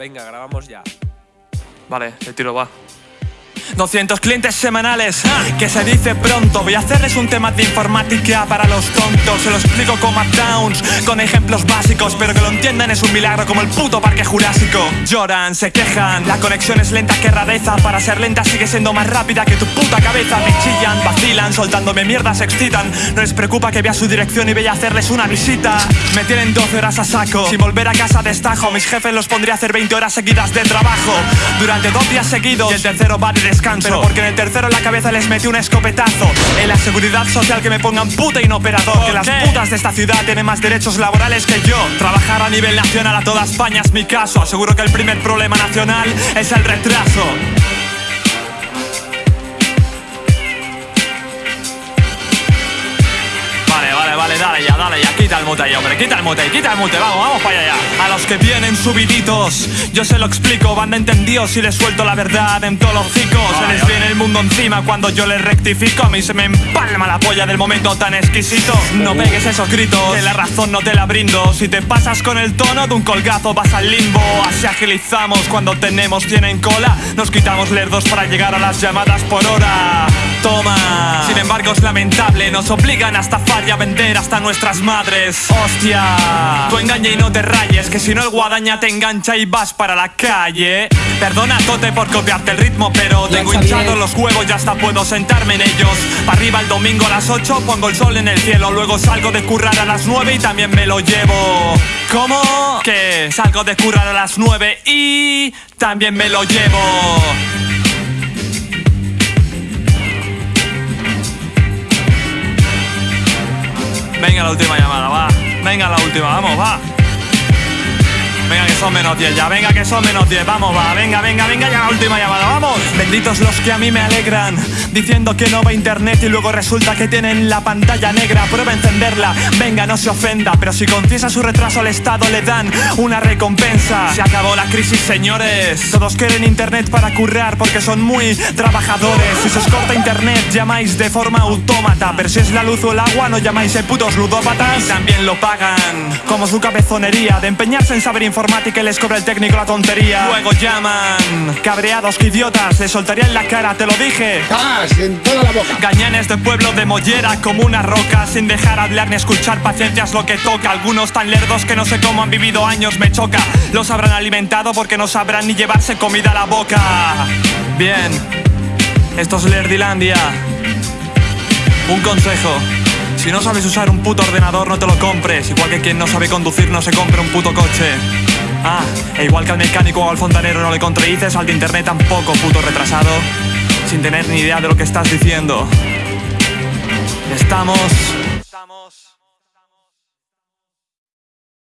Venga, grabamos ya. Vale, el tiro va. 200 clientes semanales, que se dice pronto. Voy a hacerles un tema de informática para los tontos. Se lo explico como a Towns, con ejemplos básicos Pero que lo entiendan es un milagro como el puto parque jurásico. Lloran, se quejan, la conexión es lenta que rareza. Para ser lenta sigue siendo más rápida que tu puta cabeza. Me chillan, vacilan, soltándome mierda se excitan. No les preocupa que vea su dirección y vaya a hacerles una visita. Me tienen 12 horas a saco, sin volver a casa destajo. Mis jefes los pondría a hacer 20 horas seguidas de trabajo. Durante dos días seguidos. Y el tercero va de pero porque en el tercero en la cabeza les metí un escopetazo. En la seguridad social que me pongan puta inoperador Que las putas de esta ciudad tienen más derechos laborales que yo. Trabajar a nivel nacional a toda España es mi caso. Aseguro que el primer problema nacional es el retraso dale ya, Quita el mute ahí, hombre, quita el mute, quita el mute Vamos, vamos para allá. A los que vienen subiditos Yo se lo explico, van de entendidos Si les suelto la verdad en todos los hocicos. Se les viene el mundo encima cuando yo les rectifico A mí se me empalma la polla del momento tan exquisito. No pegues esos gritos, que la razón no te la brindo. Si te pasas con el tono de un colgazo vas al limbo. Así agilizamos cuando tenemos tienen cola. Nos quitamos lerdos para llegar a las llamadas por hora Toma. Sin embargo es lamentable, nos obligan hasta falla a vender hasta nuestras madres. Hostia. Tú engaña y no te rayes Que si no el guadaña te engancha y vas para la calle. Perdona Tote por copiarte el ritmo Pero tengo hinchados los huevos y hasta puedo sentarme en ellos. Para arriba el domingo a las 8 pongo el sol en el cielo. Luego salgo de currar a las 9 y también me lo llevo. ¿Cómo? Que salgo de currar a las 9 y también me lo llevo Venga la última llamada, va. Venga la última, vamos, va. Venga son menos 10 ya, venga que son menos 10, vamos, va, venga, venga, venga, ya la última llamada, vamos. Benditos los que a mí me alegran, diciendo que no va internet y luego resulta que tienen la pantalla negra. Prueba a encenderla, venga, no se ofenda, pero si confiesa su retraso al Estado le dan una recompensa. Se acabó la crisis, señores. Todos quieren internet para currar porque son muy trabajadores. Si se os corta internet, llamáis de forma autómata, pero si es la luz o el agua, no llamáis de putos ludópatas. Y también lo pagan, como su cabezonería de empeñarse en saber informática y les cobra el técnico la tontería. Luego llaman. Cabreados que idiotas, les soltaría en la cara, te lo dije. ¡Gas! En toda la boca. Gañanes de pueblo de mollera como una roca Sin dejar hablar ni escuchar paciencia es lo que toca. Algunos tan lerdos que no sé cómo han vivido años me choca. Los habrán alimentado porque no sabrán ni llevarse comida a la boca. Bien. Esto es Lerdilandia. Un consejo. Si no sabes usar un puto ordenador no te lo compres. Igual que quien no sabe conducir no se compre un puto coche Ah, e igual que al mecánico o al fontanero no le contradices, al de internet tampoco, puto retrasado, sin tener ni idea de lo que estás diciendo. Estamos... Estamos...